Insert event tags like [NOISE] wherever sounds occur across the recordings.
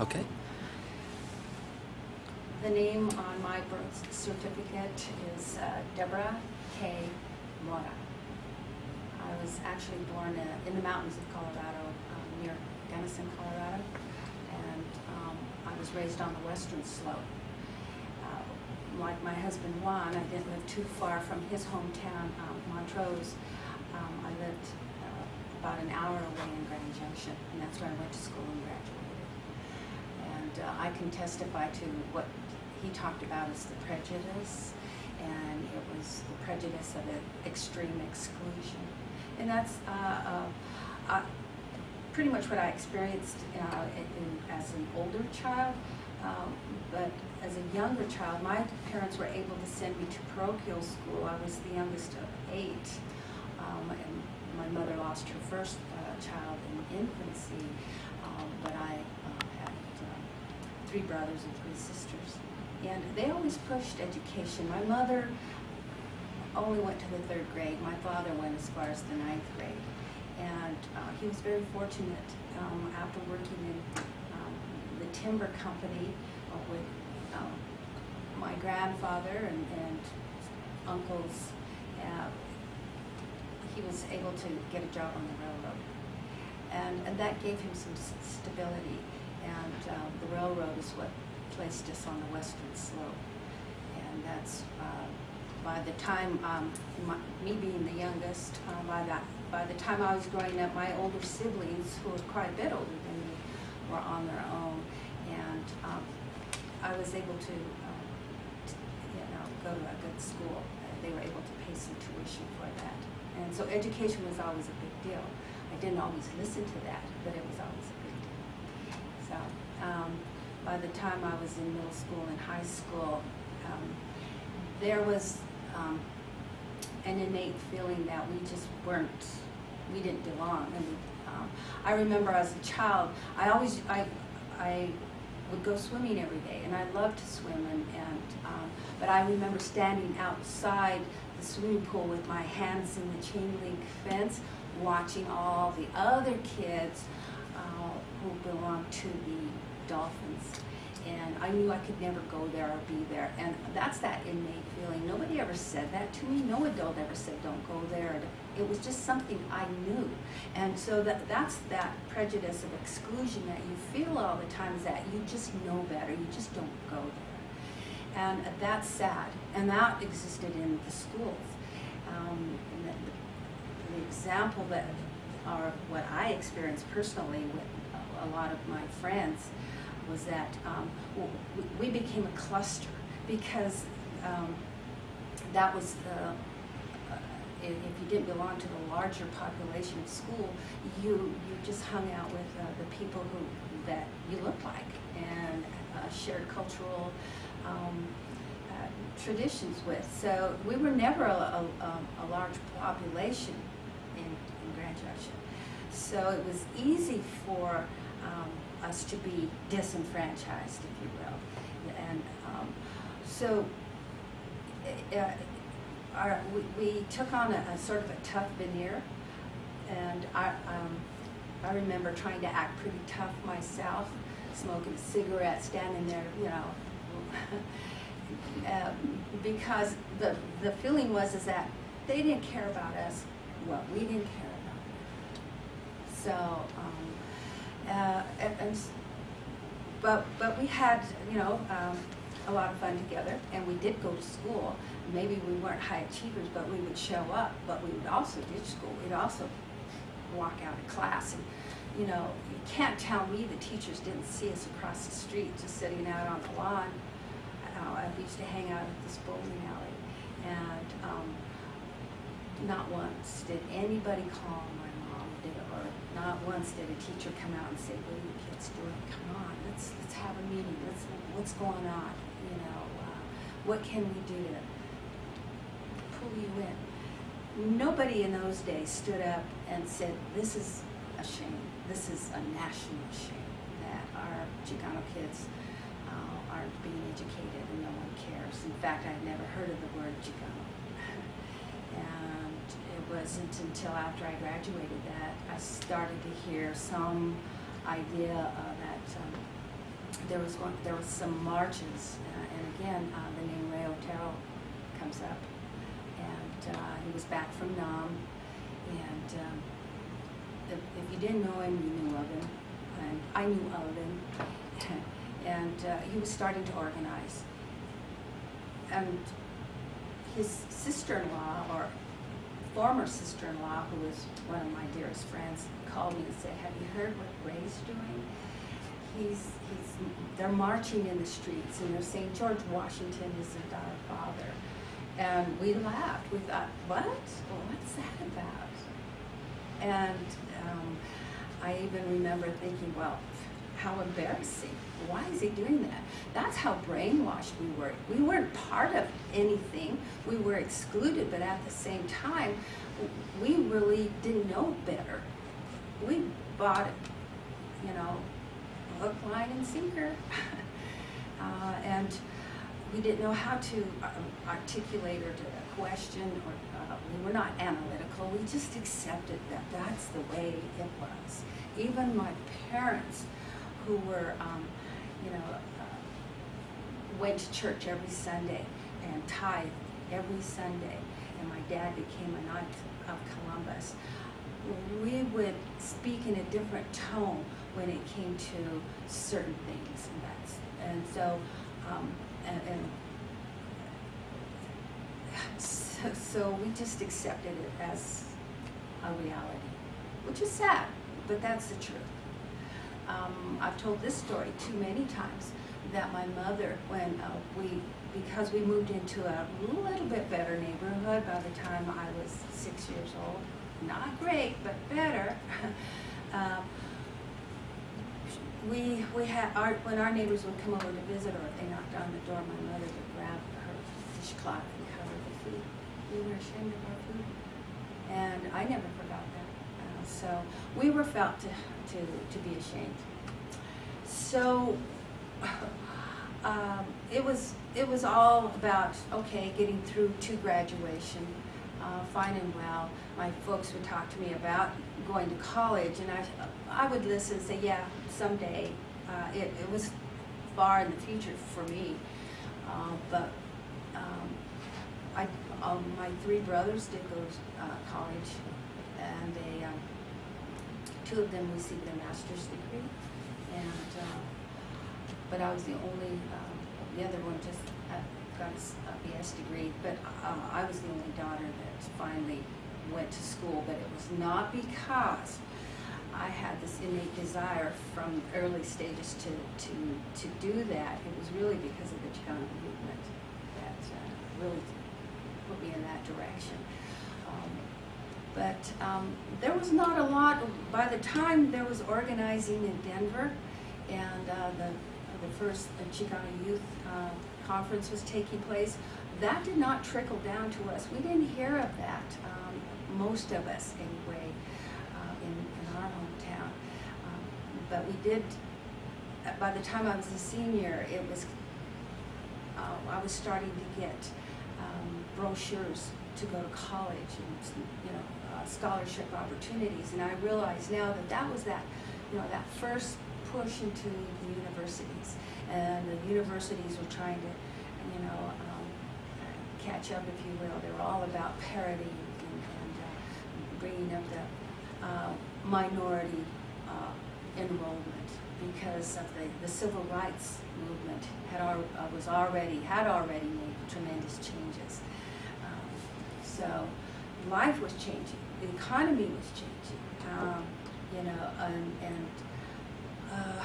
Okay. The name on my birth certificate is uh, Deborah K. Mora. I was actually born uh, in the mountains of Colorado, um, near Denison, Colorado, and um, I was raised on the western slope. Uh, Like my husband Juan, I didn't live too far from his hometown, um, Montrose. Um, I lived uh, about an hour away in Grand Junction, and that's where I went to school and graduated. Uh, I can testify to what he talked about as the prejudice, and it was the prejudice of extreme exclusion. And that's uh, uh, uh, pretty much what I experienced uh, in, as an older child. Um, but as a younger child, my parents were able to send me to parochial school. I was the youngest of eight. Um, and my mother lost her first uh, child in infancy, um, but I three brothers and three sisters. And they always pushed education. My mother only went to the third grade. My father went as far as the ninth grade. And uh, he was very fortunate um, after working in um, the timber company with um, my grandfather and, and uncles. Uh, he was able to get a job on the railroad. And, and that gave him some stability. And uh, the railroad is what placed us on the western slope. And that's, uh, by the time, um, my, me being the youngest, uh, by that, by the time I was growing up, my older siblings, who were quite a bit older than me, were on their own. And um, I was able to, t- you know, go to a good school. Uh, They were able to pay some tuition for that. And so education was always a big deal. I didn't always listen to that, but it was always a um, by the time I was in middle school and high school, um, there was, um, an innate feeling that we just weren't, we didn't belong. And, um, I remember as a child, I always, I, I would go swimming every day, and I loved to swim, and, and, um, but I remember standing outside the swimming pool with my hands in the chain link fence, watching all the other kids, uh, who belonged to the Dolphins. And I knew I could never go there or be there, and that's that innate feeling. Nobody ever said that to me, no adult ever said, don't go there. It was just something I knew. And so that, that's that prejudice of exclusion that you feel all the time is that you just know better, you just don't go there. And that's sad, and that existed in the schools. Um, the, the example that, or what I experienced personally with a lot of my friends was that um, we became a cluster because um, that was the, uh, if, you didn't belong to the larger population of school, you, you just hung out with uh, the people who, that you looked like and uh, shared cultural um, uh, traditions with. So we were never a, a, a- a large population in, in Grand Junction. So it was easy for um, us to be disenfranchised, if you will. And um, so uh, our, we, we took on a, a sort of a tough veneer, and I, um, I remember trying to act pretty tough myself, smoking a cigarette, standing there, you know, [LAUGHS] um, because the the feeling was is that they didn't care about us, well, we didn't care about them. So, um, uh, and, and but but we had you know um, a lot of fun together, and we did go to school. Maybe we weren't high achievers, but we would show up. But we would also ditch school. We'd also walk out of class, and you know you can't tell me the teachers didn't see us across the street just sitting out on the lawn. Uh, I used to hang out at this bowling alley, and um, not once did anybody call my not once did a teacher come out and say, "What are you kids doing? Come on, let's let's have a meeting. Let's what's going on? You know, uh, what can we do to pull you in?" Nobody in those days stood up and said, "This is a shame. This is a national shame that our Chicano kids uh, aren't being educated and no one cares." In fact, I had never heard of the word Chicano. Wasn't until after I graduated that I started to hear some idea uh, that um, there was one, there was some marches, uh, and again, uh, the name Ray Otero comes up. And, uh, he was back from Nam, and, um, if, if you didn't know him, you knew of him, and I knew of him. [LAUGHS] And, uh, he was starting to organize. And his sister-in-law, or former sister-in-law, who was one of my dearest friends, called me and said, have you heard what Ray's doing? He's, he's, they're marching in the streets and they're saying George Washington is our father. And we laughed. We thought, what? Well, what's that about? And um, I even remember thinking, well, how embarrassing. Why is he doing that? That's how brainwashed we were. We weren't part of anything. We were excluded, but at the same time, we really didn't know better. We bought you know, hook, line, and sinker. [LAUGHS] uh, and we didn't know how to uh, articulate or to question, or uh, we were not analytical. We just accepted that that's the way it was. Even my parents, who were, um, you know, uh, went to church every Sunday and tithed every Sunday, and my dad became a Knight of Columbus, we would speak in a different tone when it came to certain things, and that's, and so, um, and, and so, so we just accepted it as a reality, which is sad, but that's the truth. Um, I've told this story too many times that my mother, when uh, we, because we moved into a little bit better neighborhood by the time I was six years old, not great, but better. [LAUGHS] um, we we had our when our neighbors would come over to visit or if they knocked on the door, my mother would grab her dishcloth and cover the food. We were ashamed of our food, and I never forgot that. So we were felt to to to be ashamed. So. [LAUGHS] Um, it was it was all about okay getting through to graduation, uh, fine and well. My folks would talk to me about going to college, and I I would listen and say yeah someday. Uh, it it was far in the future for me, uh, but um, I um, my three brothers did go to uh, college, and they um, two of them received their master's degree, and uh, but I was the only, um, the other one just uh, got uh, BS degree, but uh, I was the only daughter that finally went to school, but it was not because I had this innate desire from early stages to, to, to do that. It was really because of the Chicano movement that uh, really put me in that direction. But um, there was not a lot, by the time there was organizing in Denver, and uh, the the first Chicano Youth uh, Conference was taking place, that did not trickle down to us. We didn't hear of that, um, most of us anyway, uh, in, in our hometown. Um, but we did, uh, by the time I was a senior, it was, uh, I was starting to get um, brochures to go to college and, you know, uh, scholarship opportunities. And I realize now that that was that, you know, that first push into the universities. And the universities were trying to, you know, um, catch up, if you will. They were all about parity and, and uh, bringing up the uh, minority uh, enrollment because of the, the civil rights movement had al uh, was already had already made tremendous changes. Um, so life was changing, the economy was changing, um, you know, and, and uh,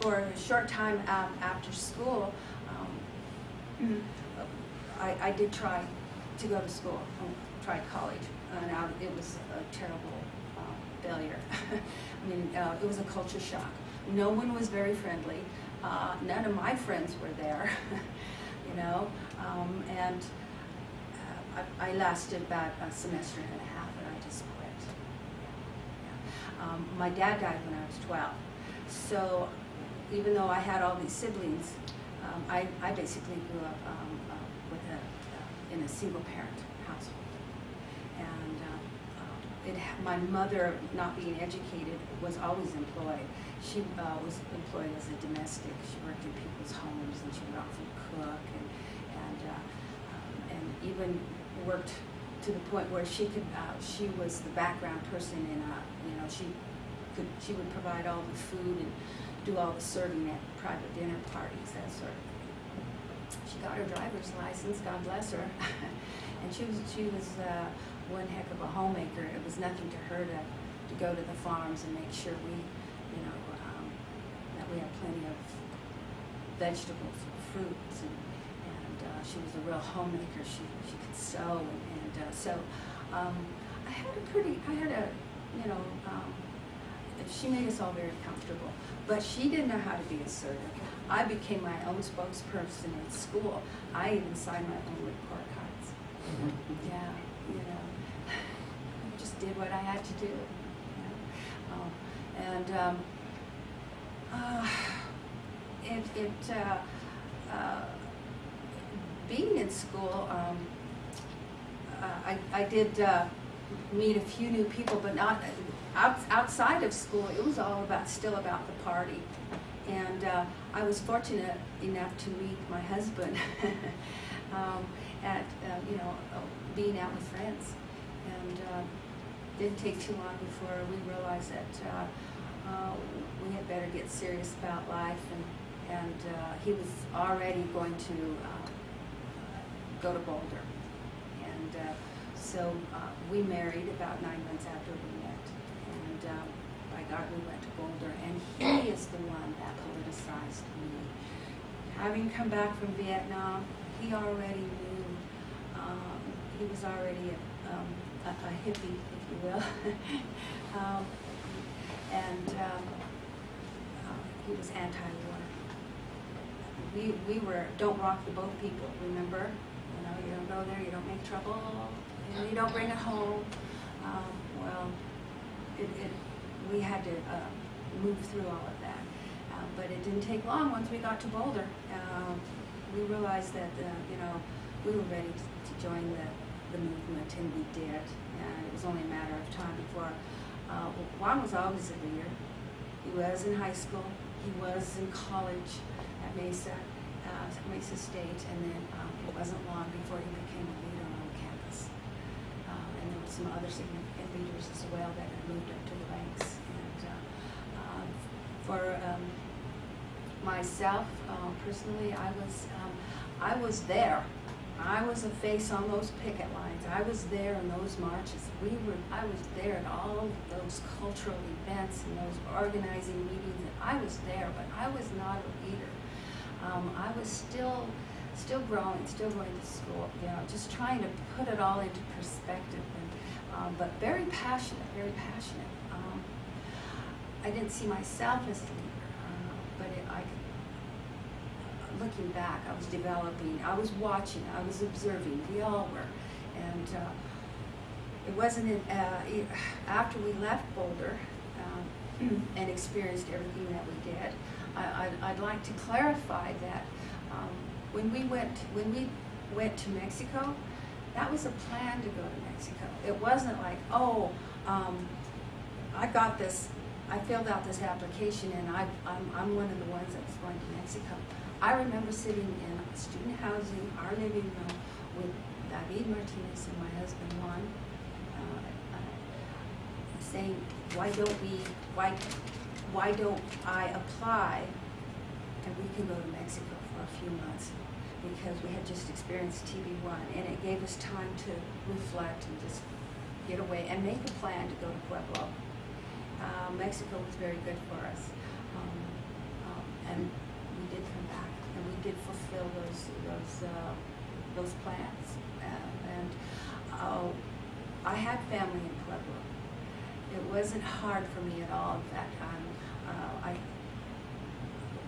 for a short time um, after school, um, I, I did try to go to school, um, try college, and I, it was a terrible um, failure. [LAUGHS] I mean, uh, it was a culture shock. No one was very friendly. Uh, none of my friends were there, [LAUGHS] you know, um, and I, I lasted about a semester and a half, and I just quit. Um, my dad died when I was 12. So even though I had all these siblings, um, I, I basically grew up um, uh, with a, uh, in a single parent household. And uh, um, it, my mother, not being educated, was always employed. She uh, was employed as a domestic. She worked in people's homes and she would often cook and, and, uh, um, and even worked to the point where she could, uh, she was the background person in a, you know, she could, she would provide all the food and do all the serving at private dinner parties, that sort of thing. She got her driver's license, God bless her. [LAUGHS] and she was, she was uh, one heck of a homemaker. It was nothing to her to, to go to the farms and make sure we, you know, um, that we had plenty of vegetables, fruits, and, and uh, she was a real homemaker. She, she could sew, and, and uh, so um, I had a pretty, I had a, you know, um, she made us all very comfortable. But she didn't know how to be assertive. I became my own spokesperson in school. I even signed my own report cards. Yeah, you know, [LAUGHS] I just did what I had to do. You know? um, and um, uh, [SIGHS] it, it uh, uh, being in school, um, uh, I, I did uh, meet a few new people, but not out, outside of school. It was all about still about the party, and uh, I was fortunate enough to meet my husband [LAUGHS] um, at uh, you know being out with friends, and uh, didn't take too long before we realized that uh, we had better get serious about life, and and uh, he was already going to uh, go to Boulder, and uh, so uh, we married about nine months after we met, and um, by God we went to Boulder, and he is the one that politicized me. Having come back from Vietnam, he already knew. Um, he was already a, um, a, a hippie, if you will, [LAUGHS] um, and um, uh, he was anti-war. We we were don't rock the boat people. Remember, you don't go there, you don't make trouble, and you don't bring it home. Um, well, it, it we had to uh, move through all of that. Uh, but it didn't take long once we got to Boulder. Uh, we realized that, uh, you know, we were ready to, to join the, the movement, and we did. And it was only a matter of time before. Uh, Juan was always a leader. He was in high school. He was in college at Mesa, uh, Mesa State, and then um, it wasn't long before he became a leader on campus. Um, and there were some other significant leaders as well that had moved up to the ranks. And uh, uh, for um, myself, uh, personally, I was um, I was there. I was a face on those picket lines. I was there in those marches. We were. I was there at all of those cultural events and those organizing meetings. I was there, but I was not a leader. I was still, still growing, still going to school. You know, just trying to put it all into perspective. And, um, but very passionate, very passionate. Um, I didn't see myself as a leader, uh, but it, I looking back, I was developing, I was watching, I was observing, we all were. And uh, it wasn't in, uh, after we left Boulder um, [CLEARS THROAT] and experienced everything that we did, I, I'd, I'd like to clarify that um, when we went, when we went to Mexico, that was a plan to go to Mexico. It wasn't like, oh, um, I got this, I filled out this application and I, I'm, I'm one of the ones that was going to Mexico. I remember sitting in student housing, our living room, with David Martinez and my husband Juan, uh, uh, saying, "Why don't we? Why, why don't I apply, and we can go to Mexico a few months?" Because we had just experienced TB1, and it gave us time to reflect and just get away and make a plan to go to Pueblo. Uh, Mexico was very good for us, um, um, and we did come back and we did fulfill those those uh, those plans. Uh, and uh, I had family in Pueblo. It wasn't hard for me at all. In fact, um, I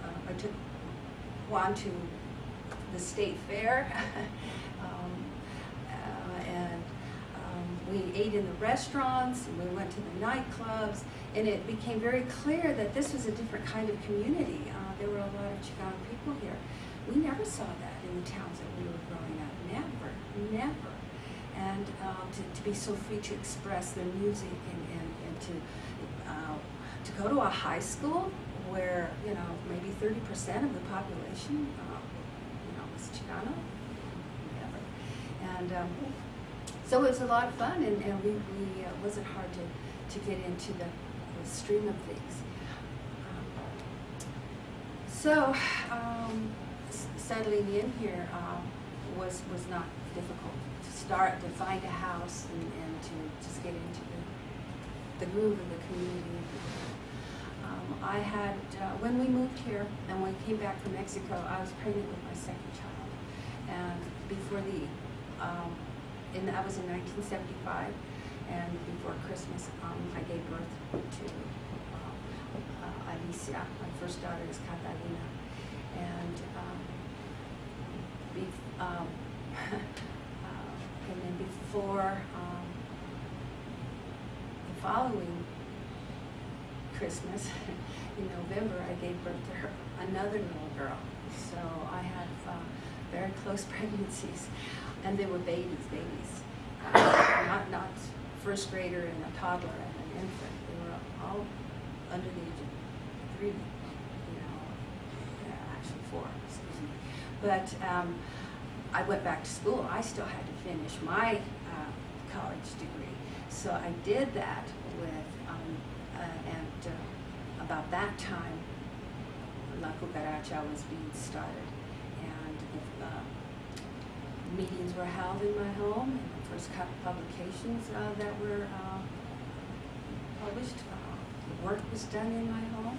uh, I took Juan to the state fair, [LAUGHS] um, uh, and um, we ate in the restaurants, and we went to the nightclubs, and it became very clear that this was a different kind of community. Uh, there were a lot of Chicano people here. We never saw that in the towns that we were growing up. Never, never. and um, to, to be so free to express their music and, and, and to uh, to go to a high school where you know maybe 30% of the population uh, you know was Chicano, whatever. and um, so it was a lot of fun, and, and we, we uh, wasn't hard to, to get into the, the stream of things. Um, so um, settling in here um, was was not difficult. To start to find a house and, and to just get into the, the groove of the community. Um, I had uh, when we moved here and we came back from Mexico, I was pregnant with my second child, and before the um, in that was in 1975, and before Christmas, um, I gave birth to uh, uh, Alicia. My first daughter is Catalina, and um, um, [LAUGHS] uh, and then before um, the following Christmas in November, I gave birth to her another little girl. So I have uh, very close [LAUGHS] pregnancies, and they were babies, babies, uh, not not first grader and a toddler and an infant. They were all under the age of three, you know, uh, actually four, excuse me. But um, I went back to school. I still had to finish my uh, college degree, so I did that with uh, about that time, La Cucaracha was being started, and uh, meetings were held in my home, and the first publications uh, that were uh, published, uh, the work was done in my home.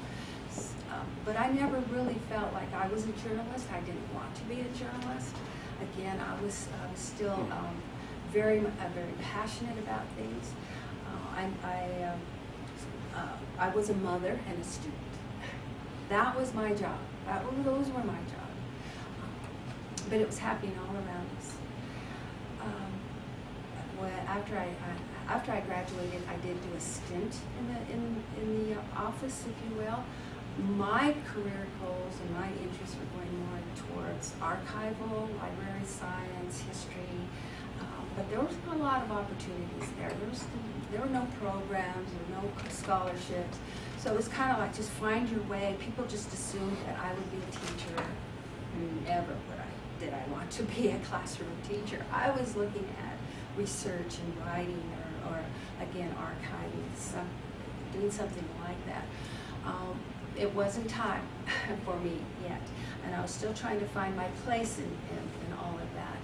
Um, but I never really felt like I was a journalist. I didn't want to be a journalist. Again, I was, I was still um, very, uh, very passionate about things. Uh, I, I, um, uh, I was a mother and a student. That was my job. That those were my job. Um, but it was happening all around us. Um, when, after I, I after I graduated, I did do a stint in the in in the office, if you will. My career goals and my interests were going more towards archival, library science, history, um, but there was a lot of opportunities there. There was there were no programs or no scholarships, so it was kind of like just find your way. People just assumed that I would be a teacher. Never would I did I want to be a classroom teacher. I was looking at research and writing, or, or again archiving, some, doing something like that. Um, it wasn't time [LAUGHS] for me yet, and I was still trying to find my place in, in, in all of that.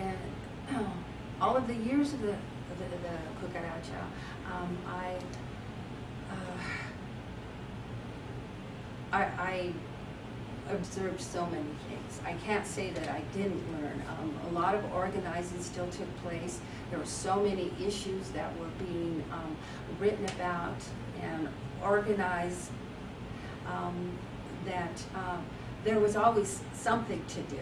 Um, [CLEARS THROAT] all of the years of the the, the cucaracha, um, I, uh, I I observed so many things. I can't say that I didn't learn. Um, a lot of organizing still took place. There were so many issues that were being um, written about and organized um, that um, there was always something to do.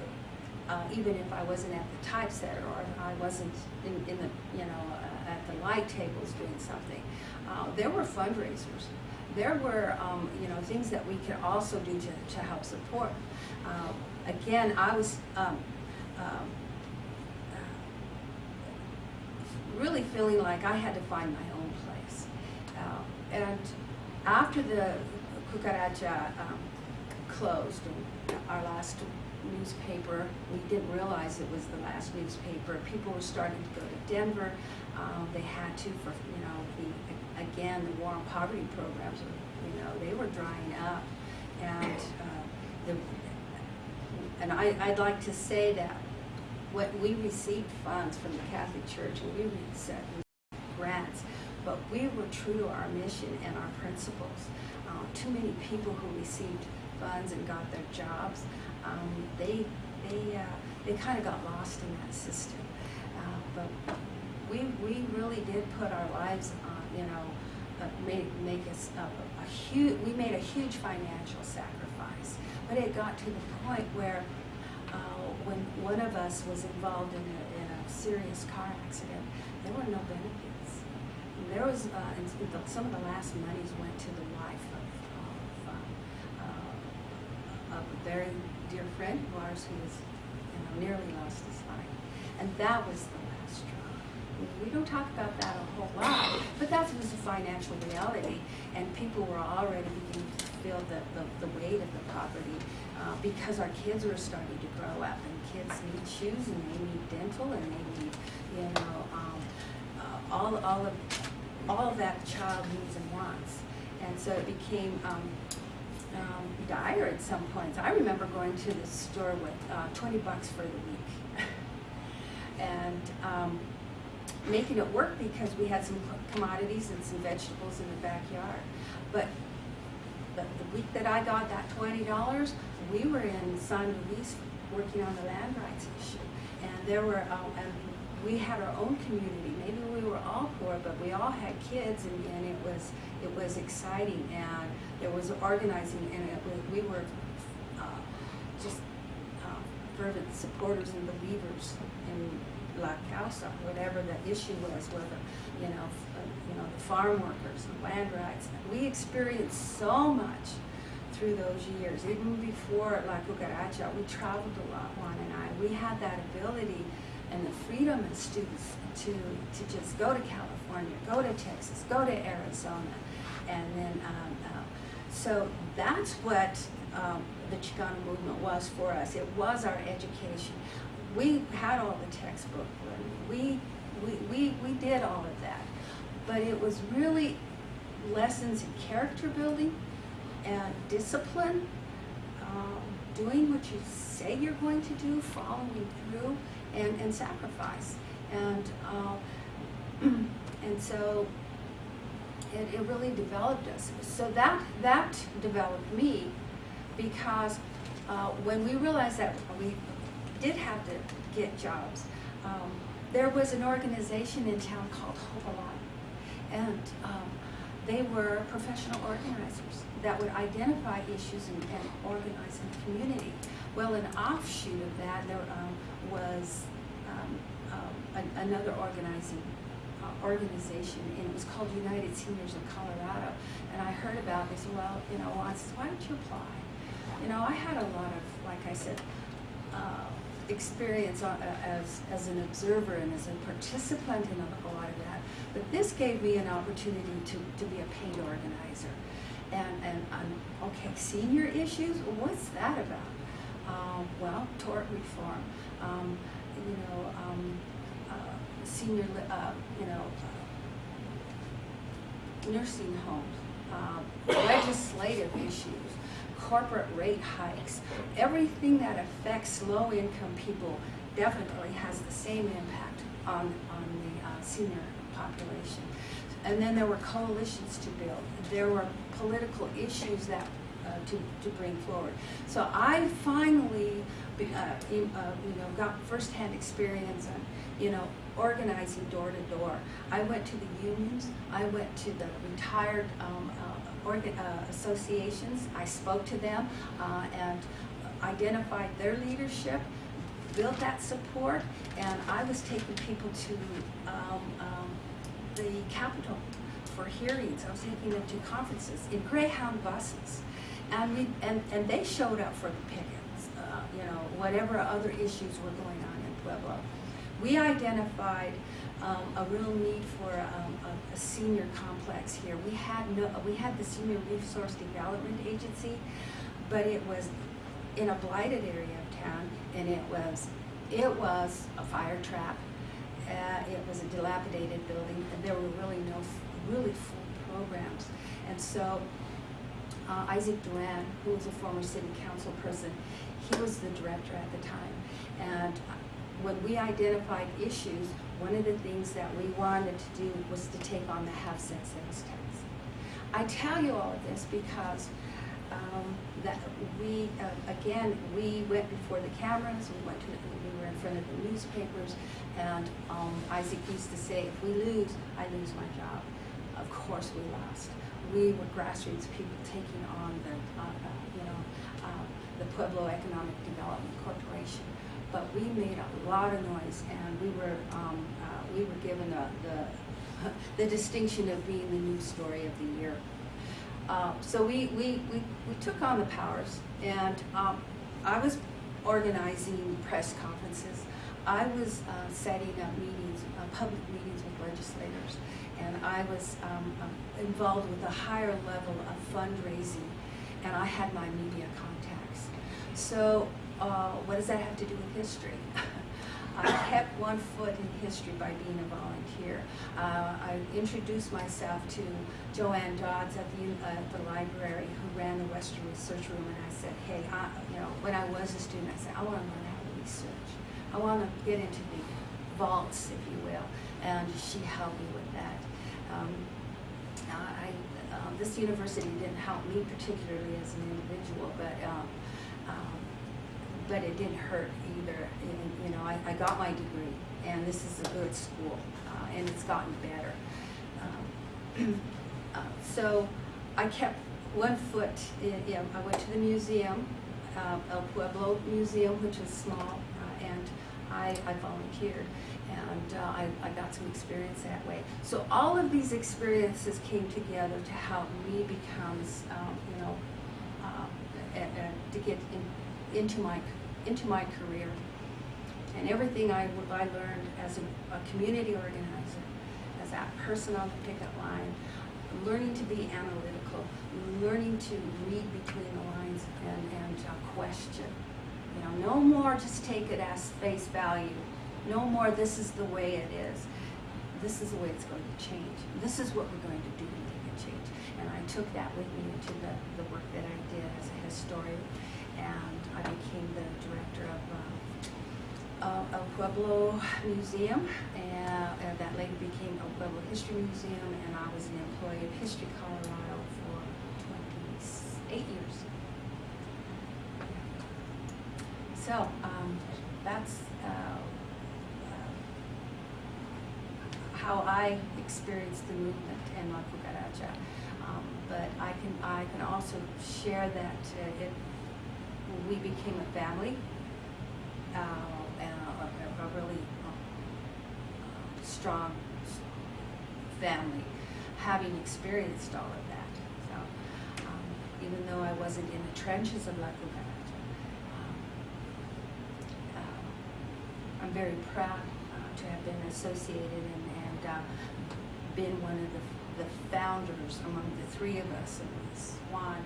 Uh, even if I wasn't at the typesetter or I wasn't in, in the, you know, uh, at the light tables doing something. Uh, there were fundraisers. There were, um, you know, things that we could also do to, to help support. Um, again, I was um, um, uh, really feeling like I had to find my own place. Uh, and after the Cucaracha um, closed, our last newspaper, we didn't realize it was the last newspaper. People were starting to go to Denver. Um, they had to for, you know, the, again, the war on poverty programs, were, you know, they were drying up. And, uh, the, and I, I'd like to say that when we received funds from the Catholic Church and we received grants, but we were true to our mission and our principles. Uh, too many people who received funds and got their jobs, um, they they uh, they kind of got lost in that system. Uh, but we we really did put our lives on, you know, uh, make make us a, a huge. We made a huge financial sacrifice, but it got to the point where uh, when one of us was involved in a, in a serious car accident, there were no benefits. And there was, uh, and some of the last monies went to the wife of, of, uh, of a very dear friend of ours who was you know, nearly lost his life. And that was the last straw. We don't talk about that a whole lot, but that was a financial reality, and people were already beginning to feel the, the, the weight of the poverty uh, because our kids were starting to grow up, and kids need shoes, and they need dental, and they need, you know, um, uh, all, all of, all that child needs and wants. And so it became um, um, dire at some points. I remember going to the store with uh, 20 bucks for the week. [LAUGHS] and um, making it work because we had some commodities and some vegetables in the backyard. But the, the week that I got that $20, we were in San Luis working on the land rights issue. And there were, um, and we had our own community. Maybe we were all poor, but we all had kids, and, and it was it was exciting, and there was organizing, and it we were uh, just uh, fervent supporters and believers in La Causa, whatever the issue was, whether you know, f- you know, the farm workers and land rights. We experienced so much through those years. Even before La Cucaracha, we traveled a lot, Juan and I. We had that ability and the freedom of students to, to just go to California, go to Texas, go to Arizona, and then, um, uh, so that's what um, the Chicano movement was for us. It was our education. We had all the textbook. We, we, we, we did all of that. But it was really lessons in character building and discipline, um, doing what you say you're going to do, following through, and, and sacrifice. And, uh, [CLEARS THROAT] and so it, it really developed us. So that, that developed me because uh, when we realized that we did have to get jobs, um, there was an organization in town called Hope Alive. And um, they were professional organizers that would identify issues and, and organize in the community. Well, an offshoot of that there um, was um, an, another organizing uh, organization, and it was called United Seniors of Colorado. And I heard about said, well, you know, I said, why don't you apply? You know, I had a lot of, like I said, uh, experience on, uh, as, as an observer and as a participant in a, a lot of that. But this gave me an opportunity to, to be a paid organizer. And, and um, okay, senior issues, what's that about? Um, well, tort reform, um, you know, um, uh, senior, uh, you know, uh, nursing homes, uh, legislative issues, corporate rate hikes, everything that affects low-income people definitely has the same impact on, on the uh, senior population. And then there were coalitions to build. There were political issues that uh, to, to bring forward. So I finally, uh, in- uh, you know, got firsthand experience on, you know, organizing door to door. I went to the unions. I went to the retired um, uh, uh, associations. I spoke to them uh, and identified their leadership, built that support, and I was taking people to um, um, the Capitol for hearings. I was taking them to conferences in Greyhound buses. And, we, and, and they showed up for the pickets, uh, you know, whatever other issues were going on in Pueblo. We identified um, a real need for um, a, a senior complex here. We had no, we had the Senior Resource Development Agency, but it was in a blighted area of town, and it was, it was a fire trap. Uh, it was a dilapidated building, and there were really no, really full programs. And so uh, Isaac Duran, who was a former city council person, he was the director at the time. And when we identified issues, one of the things that we wanted to do was to take on the half cent sales tax. I tell you all of this because um, that we, uh, again, we went before the cameras, we went to, we were in front of the newspapers, and um, Isaac used to say, if we lose, I lose my job. Of course we lost. We were grassroots people taking on the, uh, uh, you know, uh, the Pueblo Economic Development Corporation. But we made a lot of noise, and we were, um, uh, we were given the, the [LAUGHS] distinction of being the news story of the year. Uh, so we, we, we, we took on the powers, and um, I was organizing press conferences. I was uh, setting up meetings, uh, public meetings with legislators, and I was um, um, involved with a higher level of fundraising, and I had my media contacts. So, uh, what does that have to do with history? [LAUGHS] I kept one foot in history by being a volunteer. Uh, I introduced myself to Joanne Dodds at the, uh, the library who ran the Western Research Room, and I said, hey, I, you know, when I was a student, I said, I want to learn how to research. I want to get into the vaults, if you will, and she helped me with that. Um, I, um, this university didn't help me particularly as an individual, but um, um, but it didn't hurt either. And, you know, I, I got my degree, and this is a good school, uh, and it's gotten better. Um, [CLEARS THROAT] uh, so I kept one foot in, you know, I went to the museum, uh, El Pueblo Museum, which is small, uh, and I, I volunteered. And uh, I, I got some experience that way. So all of these experiences came together to help me become, um, you know, uh, a- a- to get in, into my into my career. And everything I, I learned as a, a community organizer, as that person on the picket line, learning to be analytical, learning to read between the lines and, and uh, question. You know, no more just take it as face value. No more this is the way it is. This is the way it's going to change. This is what we're going to do to make it change. And I took that with me into the, the work that I did as a historian. And I became the director of uh, uh, El Pueblo Museum, and, that later became El Pueblo History Museum, and I was an employee of History Colorado for 28 years. So um, that's uh, uh, how I experienced the movement in La Cucaracha. Um, can also share that uh, it we became a family uh, and a, a, really uh, strong family, having experienced all of that. So um, even though I wasn't in the trenches of La Cucaracha, um, uh, I'm very proud uh, to have been associated and, and uh, been one of the, the founders among the three of us, Juan,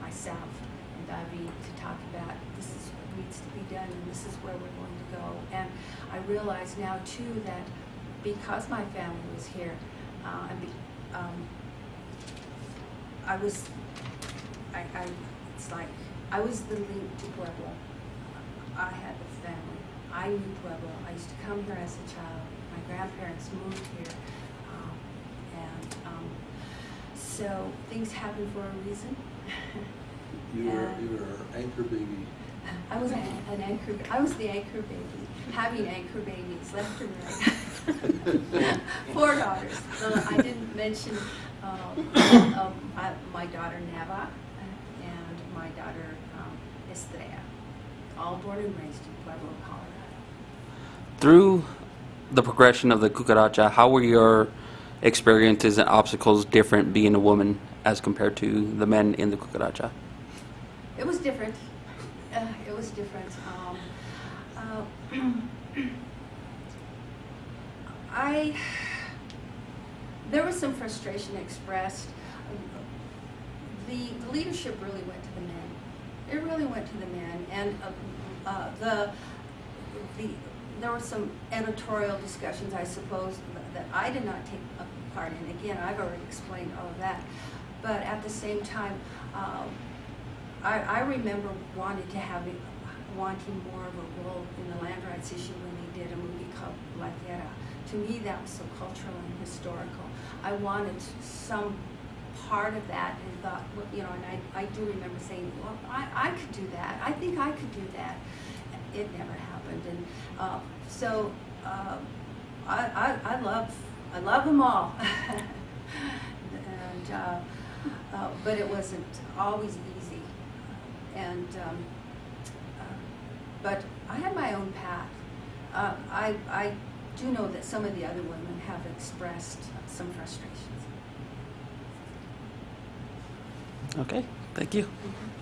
myself, and David, to talk about this is what needs to be done and this is where we're going to go. And I realize now too that because my family was here, uh, and be, um, I was, I, I, it's like, I was the link to Pueblo. I had the family. I knew Pueblo. I used to come here as a child. My grandparents moved here. Um, and um, so things happen for a reason. [LAUGHS] You were, And- you were anchor baby. I was an, an anchor, I was the anchor baby, having anchor babies left and right. [LAUGHS] Four daughters. So I didn't mention, um, um, I- my daughter Neva and my daughter um, Estrella, all born and raised in Pueblo, Colorado. Through the progression of the cucaracha, how were your experiences and obstacles different being a woman as compared to the men in the cucaracha? It was different. Uh, it was different. Um, uh, [CLEARS THROAT] I there was some frustration expressed. The, the leadership really went to the men. It really went to the men, and uh, uh, the the there were some editorial discussions, I suppose, that I did not take a part in. Again, I've already explained all of that, but at the same time. Um, I, I remember wanting to have, it- wanting more of a role in the land rights issue when they did a movie called La Tierra. To me, that was so cultural and historical. I wanted some part of that and thought, well, you know, and I, I do remember saying, well, I, I could do that. I think I could do that. It never happened. And uh, so uh, I, I, I love, I love them all. [LAUGHS] and, uh, uh, but it wasn't always easy. And, um, uh, but I had my own path. Uh, I, I do know that some of the other women have expressed some frustrations. Okay, thank you. Mhm.